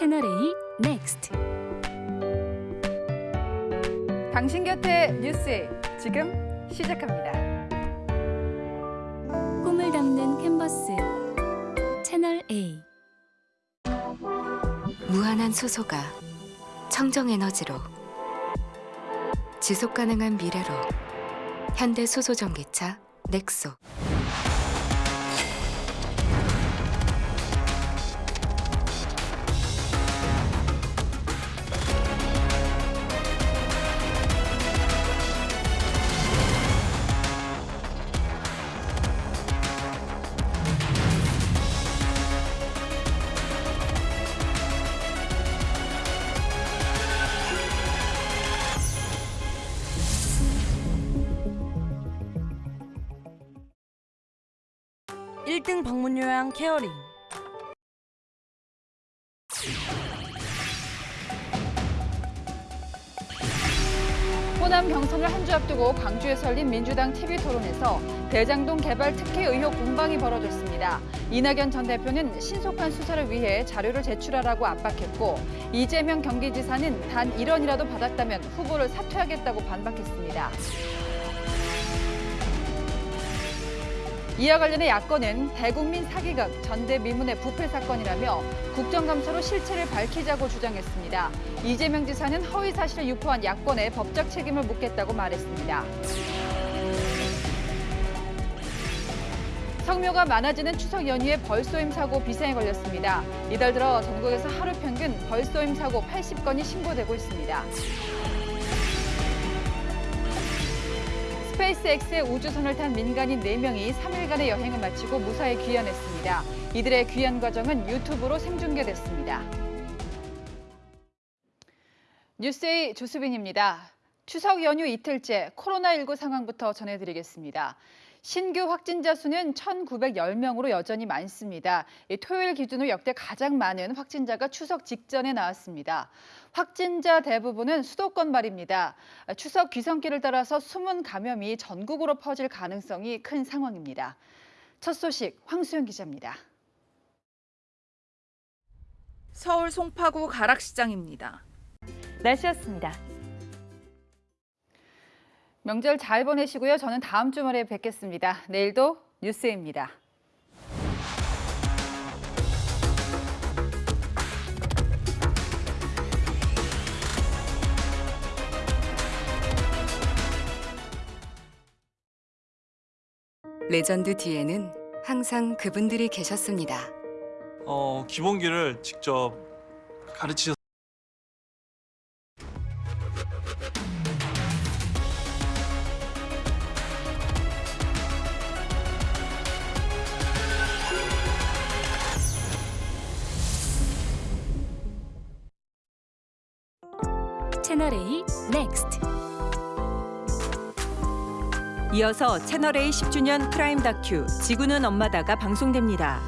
채널 A next 당신 곁에 뉴스A 지금 시작합니다. 꿈을 담는 캔버스 채널 A. 무한한 수소가 청정 에너지로 지속 가능한 미래로 현대 수소 전기차 넥쏘 일등 방문 요양 케어링 호남 경선을 한 주 앞두고 광주에서 열린 민주당 TV 토론에서 대장동 개발 특혜 의혹 공방이 벌어졌습니다. 이낙연 전 대표는 신속한 수사를 위해 자료를 제출하라고 압박했고 이재명 경기지사는 단 1원이라도 받았다면 후보를 사퇴하겠다고 반박했습니다. 이와 관련해 야권은 대국민 사기극 전대미문의 부패 사건이라며 국정감사로 실체를 밝히자고 주장했습니다. 이재명 지사는 허위 사실을 유포한 야권의 법적 책임을 묻겠다고 말했습니다. 성묘가 많아지는 추석 연휴에 벌쏘임 사고 비상에 걸렸습니다. 이달 들어 전국에서 하루 평균 벌쏘임 사고 80건이 신고되고 있습니다. 스페이스X의 우주선을 탄 민간인 4명이 3일간의 여행을 마치고 무사히 귀환했습니다. 이들의 귀환 과정은 유튜브로 생중계됐습니다. 뉴스의 조수빈입니다. 추석 연휴 이틀째 코로나19 상황부터 전해드리겠습니다. 신규 확진자 수는 1,910명으로 여전히 많습니다. 토요일 기준으로 역대 가장 많은 확진자가 추석 직전에 나왔습니다. 확진자 대부분은 수도권 말입니다. 추석 귀성길을 따라서 숨은 감염이 전국으로 퍼질 가능성이 큰 상황입니다. 첫 소식 황수영 기자입니다. 서울 송파구 가락시장입니다. 날씨였습니다. 명절 잘 보내시고요. 저는 다음 주말에 뵙겠습니다. 내일도 뉴스입니다. 레전드 뒤에는 항상 그분들이 계셨습니다. 어, 기본기를 직접 가르치셨 채널 A 넥스트 이어서 채널A 10주년 프라임 다큐 지구는 엄마다가 방송됩니다.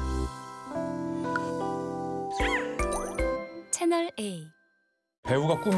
채널 A 배우가 꿈이